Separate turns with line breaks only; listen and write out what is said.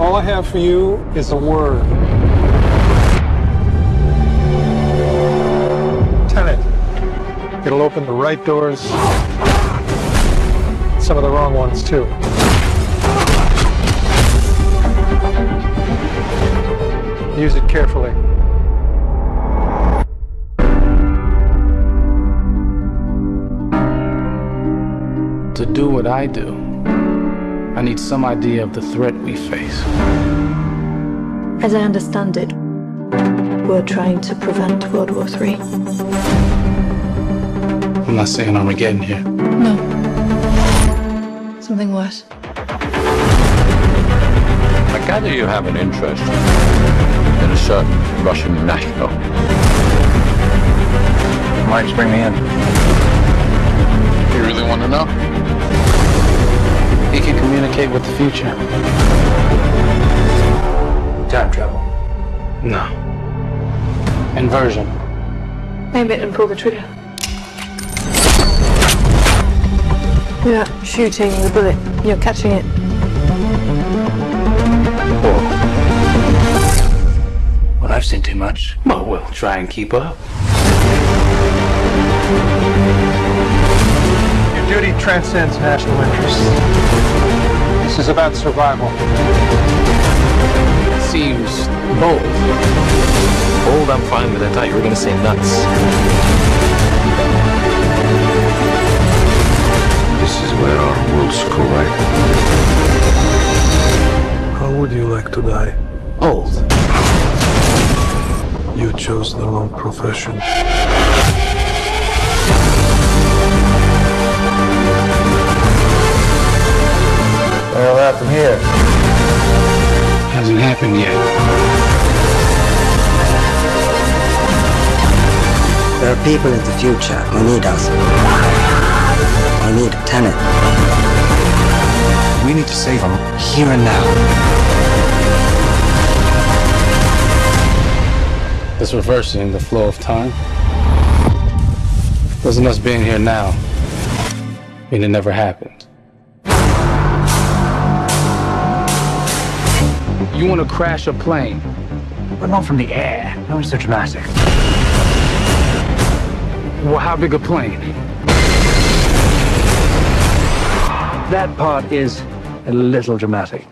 All I have for you is a word. Tenet. It'll open the right doors, some of the wrong ones too. Use it carefully.
To do what I do, I need some idea of the threat we face.
As I understand it, we're trying to prevent World War III.
I'm not saying Armageddon here.
No. Something worse.
I gather you have an interest in a certain Russian national.
Why did you bring me in?
You really want to know?
He can communicate with the future.
Time travel.
No. Inversion.
Aim it and pull the trigger. You're not shooting the bullet, you're catching it.
Well, I've seen too much.
Well, we'll try and keep up.
Your duty transcends national interests. This is about survival.
It Seems bold.
Old, I'm fine with. I thought you were going to say nuts.
This is where our worlds collide.
How would you like to die?
Old.
You chose the wrong profession.
Hasn't happened yet.
There are people in the future who need us. I need Tenet.
We need to save them here and now.
It's reversing the flow of time. Doesn't us being here now mean it never happened? You want to crash a plane?
But not from the air. No, it's so dramatic.
Well, how big a plane?
That part is a little dramatic.